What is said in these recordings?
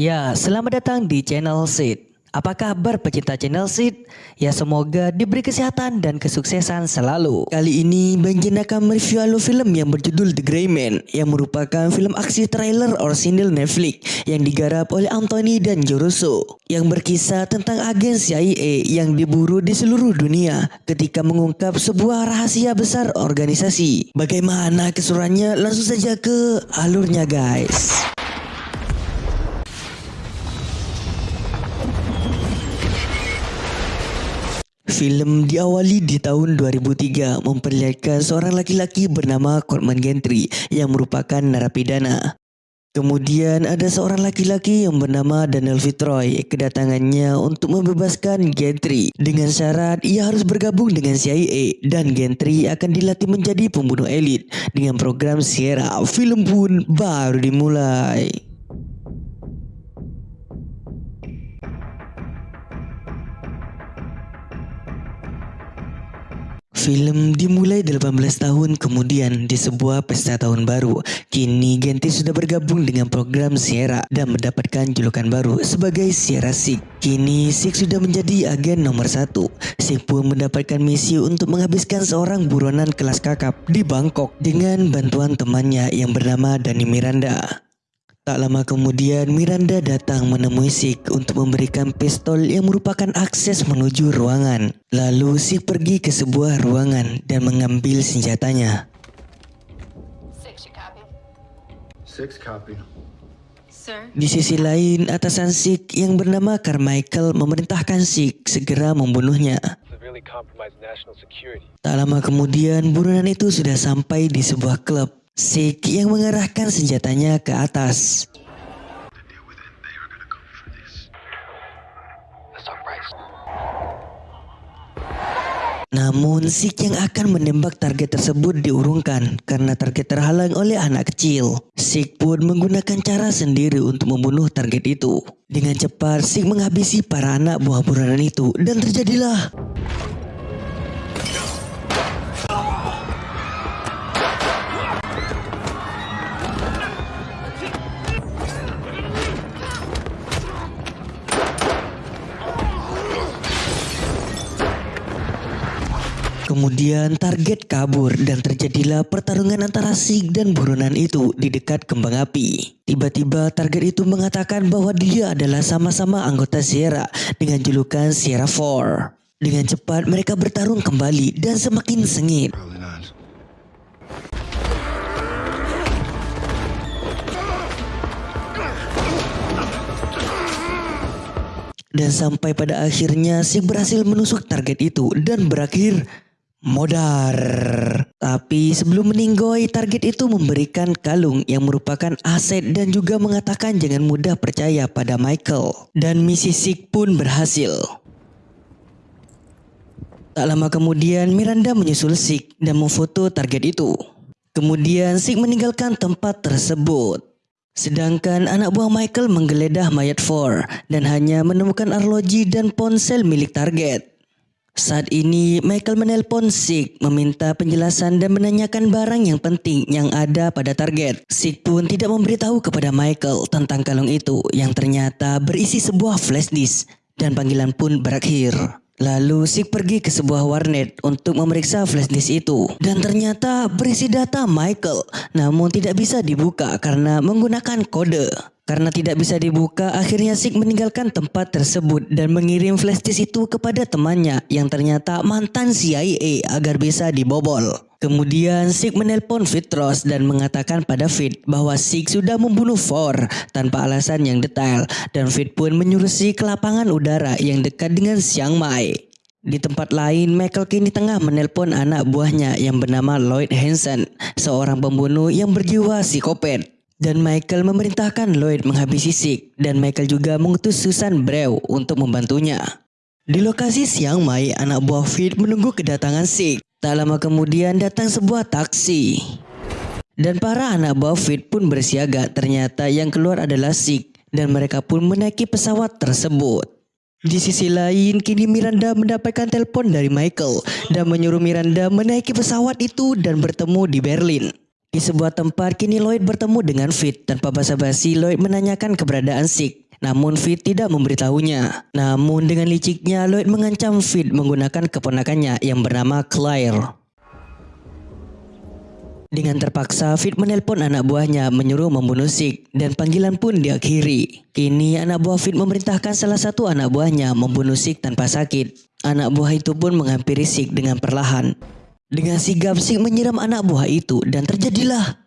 Ya, selamat datang di channel Sid. Apa kabar pecinta channel Sid? Ya semoga diberi kesehatan dan kesuksesan selalu. Kali ini Bang Jin akan mereview alur film yang berjudul The Grey Man yang merupakan film aksi trailer orisinil Netflix yang digarap oleh Anthony dan Joruso yang berkisah tentang agen CIA yang diburu di seluruh dunia ketika mengungkap sebuah rahasia besar organisasi. Bagaimana keseruannya? Langsung saja ke alurnya guys. Film diawali di tahun 2003 memperlihatkan seorang laki-laki bernama Coleman Gentry yang merupakan narapidana. Kemudian ada seorang laki-laki yang bernama Daniel Fitzroy kedatangannya untuk membebaskan Gentry dengan syarat ia harus bergabung dengan CIA dan Gentry akan dilatih menjadi pembunuh elit dengan program Sierra. Film pun baru dimulai. Film dimulai 18 tahun kemudian di sebuah pesta tahun baru. Kini Genti sudah bergabung dengan program Sierra dan mendapatkan julukan baru sebagai Sierra Sik. Kini Sik sudah menjadi agen nomor satu. Sik pun mendapatkan misi untuk menghabiskan seorang buronan kelas kakap di Bangkok dengan bantuan temannya yang bernama Dani Miranda. Tak lama kemudian Miranda datang menemui Sik untuk memberikan pistol yang merupakan akses menuju ruangan. Lalu Sik pergi ke sebuah ruangan dan mengambil senjatanya. Di sisi lain, atasan Sik yang bernama Carmichael memerintahkan Sik segera membunuhnya. Tak lama kemudian, burunan itu sudah sampai di sebuah klub. Sik yang mengarahkan senjatanya ke atas. Namun Sik yang akan menembak target tersebut diurungkan karena target terhalang oleh anak kecil. Sik pun menggunakan cara sendiri untuk membunuh target itu. Dengan cepat Sik menghabisi para anak buah buronan itu dan terjadilah Kemudian target kabur dan terjadilah pertarungan antara Sig dan buronan itu di dekat kembang api. Tiba-tiba target itu mengatakan bahwa dia adalah sama-sama anggota Sierra dengan julukan Sierra 4. Dengan cepat mereka bertarung kembali dan semakin sengit. Dan sampai pada akhirnya Sig berhasil menusuk target itu dan berakhir modar. Tapi sebelum meninggoy, target itu memberikan kalung yang merupakan aset dan juga mengatakan jangan mudah percaya pada Michael. Dan misi Sik pun berhasil. Tak lama kemudian Miranda menyusul Sik dan memfoto target itu. Kemudian Sik meninggalkan tempat tersebut. Sedangkan anak buah Michael menggeledah mayat Four dan hanya menemukan arloji dan ponsel milik target. Saat ini Michael menelpon Sig meminta penjelasan dan menanyakan barang yang penting yang ada pada target. Sig pun tidak memberitahu kepada Michael tentang kalung itu yang ternyata berisi sebuah flash disk dan panggilan pun berakhir. Lalu Sig pergi ke sebuah warnet untuk memeriksa flash disk itu dan ternyata berisi data Michael namun tidak bisa dibuka karena menggunakan kode. Karena tidak bisa dibuka, akhirnya Sik meninggalkan tempat tersebut dan mengirim flash disk itu kepada temannya yang ternyata mantan CIA agar bisa dibobol. Kemudian Sik menelpon Fitros dan mengatakan pada Fit bahwa Sik sudah membunuh Four tanpa alasan yang detail dan Fit pun menyuruh Sik ke lapangan udara yang dekat dengan Chiang Mai. Di tempat lain, Michael kini tengah menelpon anak buahnya yang bernama Lloyd Hansen, seorang pembunuh yang berjiwa psikopat. Dan Michael memerintahkan Lloyd menghabisi Sik dan Michael juga mengutus Susan Brew untuk membantunya. Di lokasi Siang Mai, anak buah Fit menunggu kedatangan Sik. Tak lama kemudian datang sebuah taksi. Dan para anak buah Fit pun bersiaga ternyata yang keluar adalah Sik dan mereka pun menaiki pesawat tersebut. Di sisi lain, kini Miranda mendapatkan telepon dari Michael dan menyuruh Miranda menaiki pesawat itu dan bertemu di Berlin. Di sebuah tempat kini Lloyd bertemu dengan Fit tanpa basa-basi Lloyd menanyakan keberadaan Sik namun Fit tidak memberitahunya. Namun dengan liciknya Lloyd mengancam Fit menggunakan keponakannya yang bernama Claire. Dengan terpaksa, Fit menelpon anak buahnya menyuruh membunuh Sik dan panggilan pun diakhiri. Kini anak buah Fit memerintahkan salah satu anak buahnya membunuh Sik tanpa sakit. Anak buah itu pun menghampiri Sik dengan perlahan. Dengan sigap Sik menyiram anak buah itu dan terjadilah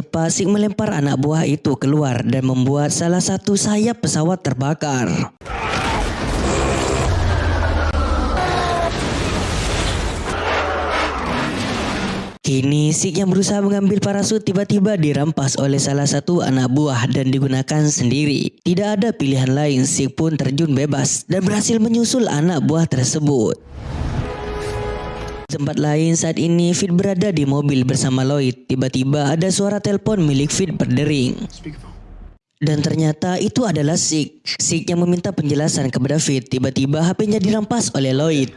cepat, Sik melempar anak buah itu keluar dan membuat salah satu sayap pesawat terbakar. Kini Sik yang berusaha mengambil parasut tiba-tiba dirampas oleh salah satu anak buah dan digunakan sendiri. Tidak ada pilihan lain, Sik pun terjun bebas dan berhasil menyusul anak buah tersebut. Tempat lain saat ini Fit berada di mobil bersama Lloyd. Tiba-tiba ada suara telepon milik Fit berdering. Dan ternyata itu adalah Sik. Sik yang meminta penjelasan kepada Fit. Tiba-tiba HP-nya dirampas oleh Lloyd.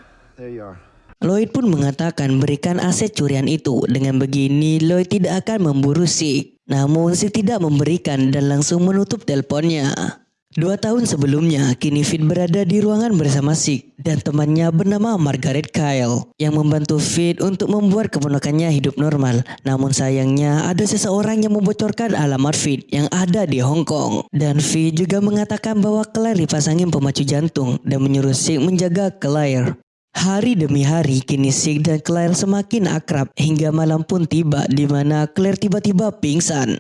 Lloyd pun mengatakan berikan aset curian itu. Dengan begini Lloyd tidak akan memburu Sik. Namun Sik tidak memberikan dan langsung menutup teleponnya. Dua tahun sebelumnya, kini Fit berada di ruangan bersama Sik dan temannya bernama Margaret Kyle yang membantu Fit untuk membuat keponakannya hidup normal. Namun sayangnya ada seseorang yang membocorkan alamat Fit yang ada di Hong Kong. Dan Fit juga mengatakan bahwa Claire dipasangin pemacu jantung dan menyuruh Sik menjaga Claire. Hari demi hari kini Sik dan Claire semakin akrab hingga malam pun tiba di mana Claire tiba-tiba pingsan.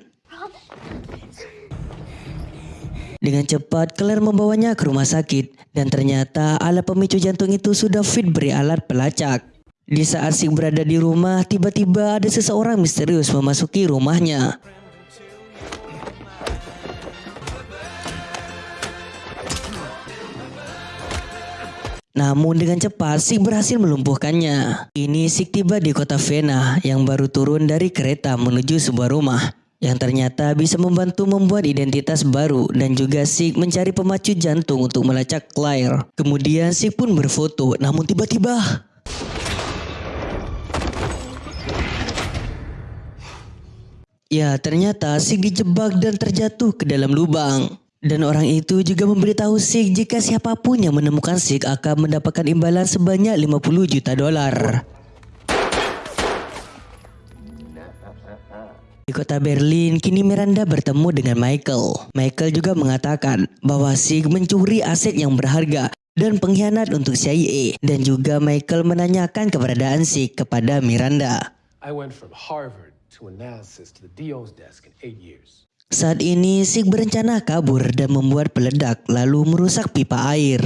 Dengan cepat, Claire membawanya ke rumah sakit dan ternyata alat pemicu jantung itu sudah fit beri alat pelacak. Di saat Sik berada di rumah, tiba-tiba ada seseorang misterius memasuki rumahnya. Namun dengan cepat Sik berhasil melumpuhkannya. Ini Sik tiba di kota Vena yang baru turun dari kereta menuju sebuah rumah yang ternyata bisa membantu membuat identitas baru dan juga Sik mencari pemacu jantung untuk melacak Claire. Kemudian Sik pun berfoto namun tiba-tiba Ya ternyata Sik dijebak dan terjatuh ke dalam lubang. Dan orang itu juga memberitahu Sik jika siapa pun yang menemukan Sik akan mendapatkan imbalan sebanyak 50 juta dolar. Di kota Berlin, kini Miranda bertemu dengan Michael. Michael juga mengatakan bahwa Sig mencuri aset yang berharga dan pengkhianat untuk CIA. Dan juga Michael menanyakan keberadaan Sig kepada Miranda. Saat ini, Sig berencana kabur dan membuat peledak lalu merusak pipa air.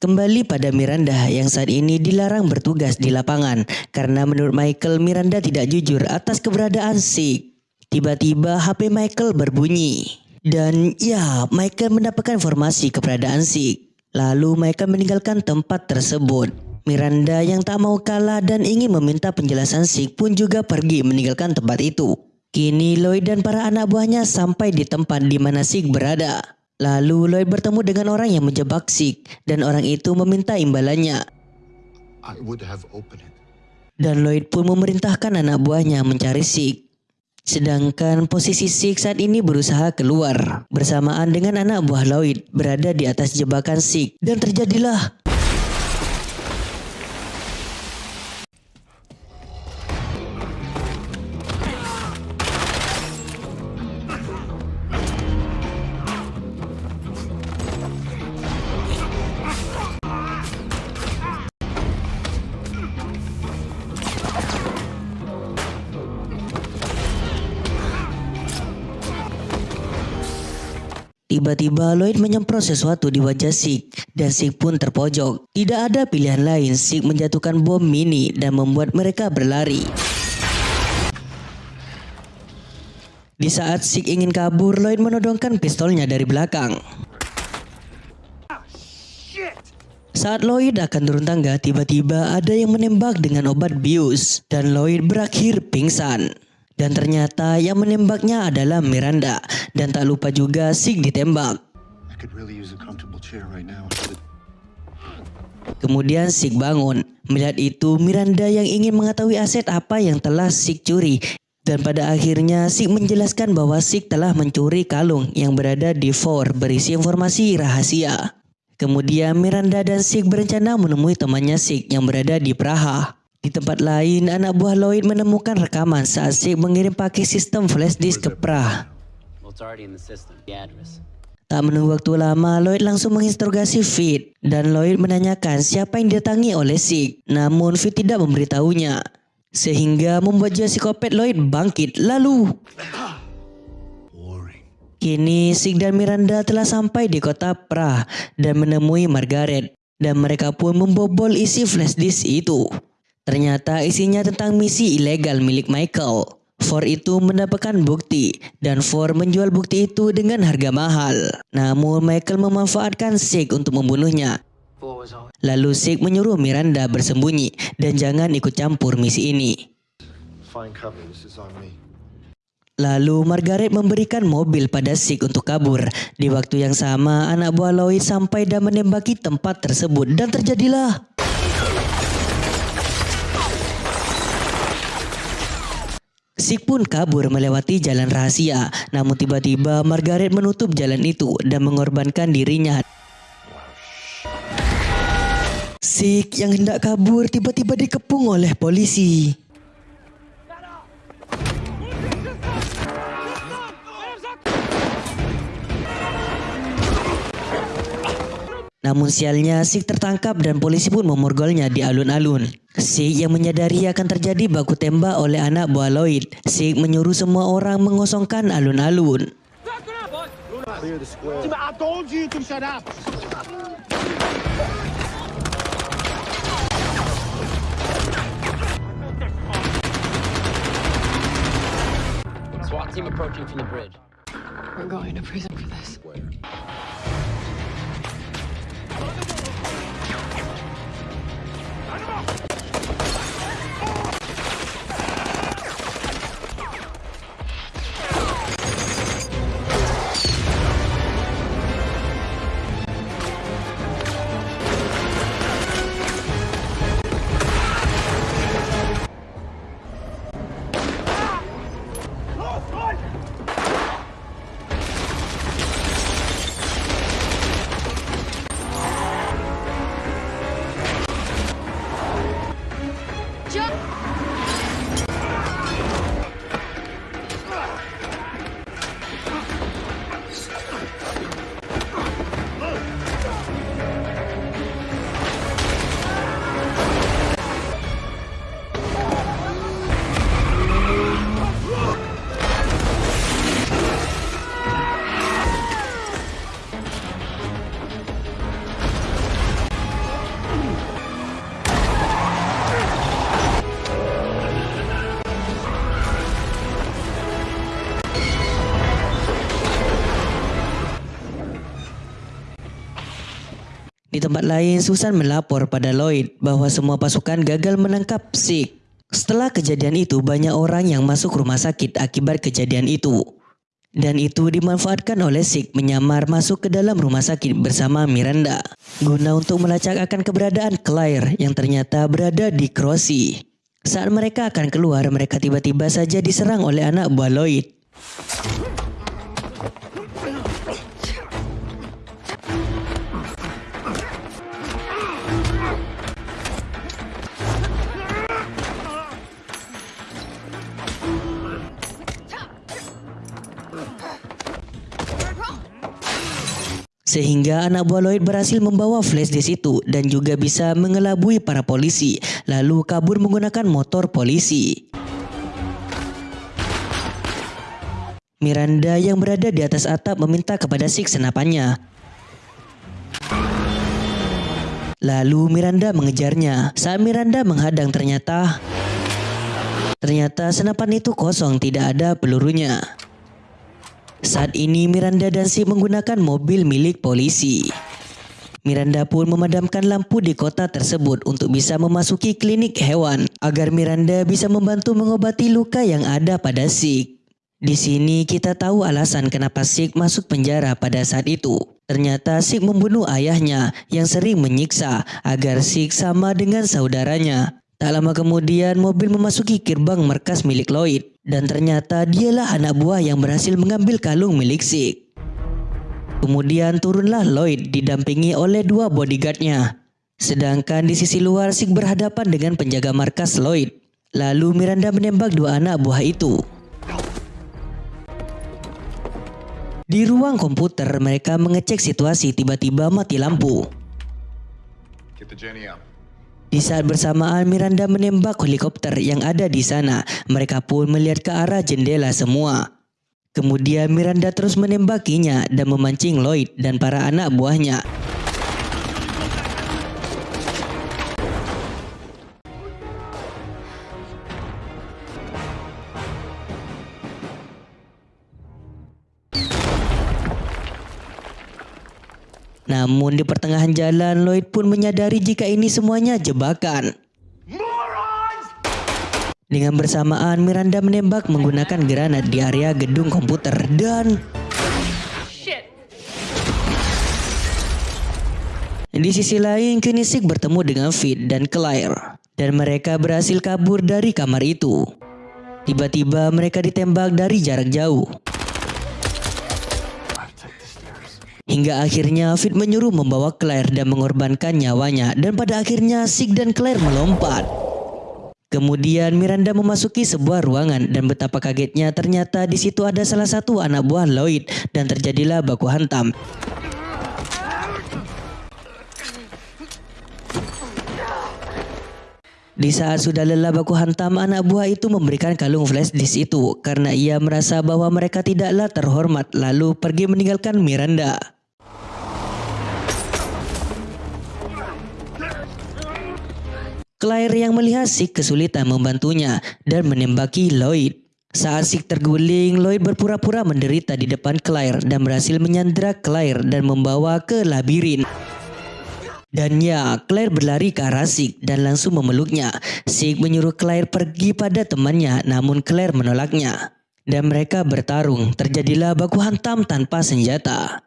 Kembali pada Miranda yang saat ini dilarang bertugas di lapangan karena menurut Michael Miranda tidak jujur atas keberadaan Sig. Tiba-tiba HP Michael berbunyi. Dan ya, Michael mendapatkan informasi keberadaan Sig. Lalu Michael meninggalkan tempat tersebut. Miranda yang tak mau kalah dan ingin meminta penjelasan Sig pun juga pergi meninggalkan tempat itu. Kini Lloyd dan para anak buahnya sampai di tempat di mana Sig berada. Lalu Lloyd bertemu dengan orang yang menjebak Sik dan orang itu meminta imbalannya. Dan Lloyd pun memerintahkan anak buahnya mencari Sik. Sedangkan posisi Sik saat ini berusaha keluar bersamaan dengan anak buah Lloyd berada di atas jebakan Sik dan terjadilah Tiba-tiba Lloyd menyemprot sesuatu di wajah Sik dan Sik pun terpojok. Tidak ada pilihan lain, Sik menjatuhkan bom mini dan membuat mereka berlari. Di saat Sik ingin kabur, Lloyd menodongkan pistolnya dari belakang. Saat Lloyd akan turun tangga, tiba-tiba ada yang menembak dengan obat bius dan Lloyd berakhir pingsan. Dan ternyata yang menembaknya adalah Miranda dan tak lupa juga Sik ditembak. Kemudian Sik bangun. Melihat itu, Miranda yang ingin mengetahui aset apa yang telah Sik curi. Dan pada akhirnya Sik menjelaskan bahwa Sik telah mencuri kalung yang berada di Four berisi informasi rahasia. Kemudian Miranda dan Sik berencana menemui temannya Sik yang berada di Praha. Di tempat lain, anak buah Lloyd menemukan rekaman saat Sik mengirim pakai sistem flash disk ke address. Tak menunggu waktu lama, Lloyd langsung menginterogasi Fit dan Lloyd menanyakan siapa yang didatangi oleh Sik. Namun Fit tidak memberitahunya. Sehingga membuat jiwa psikopat Lloyd bangkit lalu. Kini Sik dan Miranda telah sampai di kota Prah dan menemui Margaret. Dan mereka pun membobol isi flash disk itu. Ternyata isinya tentang misi ilegal milik Michael. Ford itu mendapatkan bukti dan Ford menjual bukti itu dengan harga mahal. Namun Michael memanfaatkan Sik untuk membunuhnya. Lalu Sik menyuruh Miranda bersembunyi dan jangan ikut campur misi ini. Lalu Margaret memberikan mobil pada Sik untuk kabur. Di waktu yang sama, anak buah Lloyd sampai dan menembaki tempat tersebut dan terjadilah Sik pun kabur melewati jalan rahasia. Namun tiba-tiba Margaret menutup jalan itu dan mengorbankan dirinya. Sik yang hendak kabur tiba-tiba dikepung oleh polisi. Namun sialnya Sik tertangkap dan polisi pun memorgolnya di alun-alun. Sik yang menyadari akan terjadi baku tembak oleh anak buah Lloyd. Sik menyuruh semua orang mengosongkan alun-alun. SWAT team approaching from the bridge. We're going to prison for this. Tempat lain, Susan melapor pada Lloyd bahwa semua pasukan gagal menangkap Sik. Setelah kejadian itu, banyak orang yang masuk rumah sakit akibat kejadian itu. Dan itu dimanfaatkan oleh Sik menyamar masuk ke dalam rumah sakit bersama Miranda. Guna untuk melacak akan keberadaan Claire yang ternyata berada di Crossy. Saat mereka akan keluar, mereka tiba-tiba saja diserang oleh anak buah Lloyd. Sehingga anak buah Lloyd berhasil membawa flash disk itu dan juga bisa mengelabui para polisi lalu kabur menggunakan motor polisi. Miranda yang berada di atas atap meminta kepada Sik senapannya. Lalu Miranda mengejarnya. Saat Miranda menghadang ternyata ternyata senapan itu kosong tidak ada pelurunya. Saat ini Miranda dan Sig menggunakan mobil milik polisi. Miranda pun memadamkan lampu di kota tersebut untuk bisa memasuki klinik hewan agar Miranda bisa membantu mengobati luka yang ada pada Sig. Di sini kita tahu alasan kenapa Sig masuk penjara pada saat itu. Ternyata Sig membunuh ayahnya yang sering menyiksa agar Sig sama dengan saudaranya. Tak lama kemudian mobil memasuki gerbang markas milik Lloyd dan ternyata dialah anak buah yang berhasil mengambil kalung milik Sig. Kemudian turunlah Lloyd didampingi oleh dua bodyguardnya. Sedangkan di sisi luar Sig berhadapan dengan penjaga markas Lloyd. Lalu Miranda menembak dua anak buah itu. Di ruang komputer mereka mengecek situasi tiba-tiba mati lampu. Get the Jenny out. Di saat bersamaan Miranda menembak helikopter yang ada di sana. Mereka pun melihat ke arah jendela semua. Kemudian Miranda terus menembakinya dan memancing Lloyd dan para anak buahnya. Namun di pertengahan jalan Lloyd pun menyadari jika ini semuanya jebakan. Dengan bersamaan Miranda menembak menggunakan granat di area gedung komputer dan Di sisi lain, Kinesik bertemu dengan Fit dan Claire dan mereka berhasil kabur dari kamar itu. Tiba-tiba mereka ditembak dari jarak jauh. Hingga akhirnya Fit menyuruh membawa Claire dan mengorbankan nyawanya dan pada akhirnya Sig dan Claire melompat. Kemudian Miranda memasuki sebuah ruangan dan betapa kagetnya ternyata di situ ada salah satu anak buah Lloyd dan terjadilah baku hantam. Di saat sudah lelah baku hantam, anak buah itu memberikan kalung flash disk itu karena ia merasa bahwa mereka tidaklah terhormat lalu pergi meninggalkan Miranda. Claire yang melihat Sig kesulitan membantunya dan menembaki Lloyd. Saat Sig terguling, Lloyd berpura-pura menderita di depan Claire dan berhasil menyandera Claire dan membawa ke labirin. Dan ya, Claire berlari ke arah Sig dan langsung memeluknya. Sig menyuruh Claire pergi pada temannya namun Claire menolaknya. Dan mereka bertarung, terjadilah baku hantam tanpa senjata.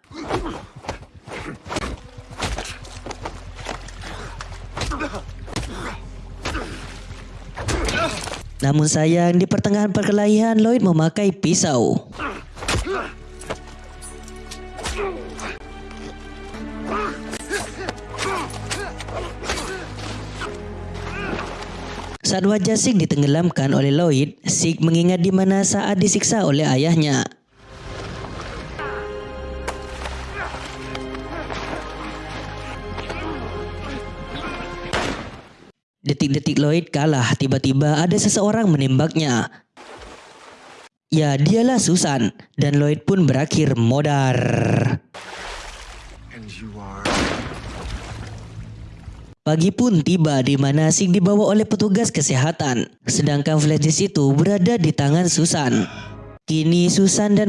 Namun sayang di pertengahan perkelahian Lloyd memakai pisau. Saat wajah Sig ditenggelamkan oleh Lloyd, Sig mengingat di mana saat disiksa oleh ayahnya. Detik-detik Lloyd kalah, tiba-tiba ada seseorang menembaknya. Ya, dialah Susan dan Lloyd pun berakhir modar. Pagi pun tiba di mana Sig dibawa oleh petugas kesehatan, sedangkan flash disk itu berada di tangan Susan. Kini Susan dan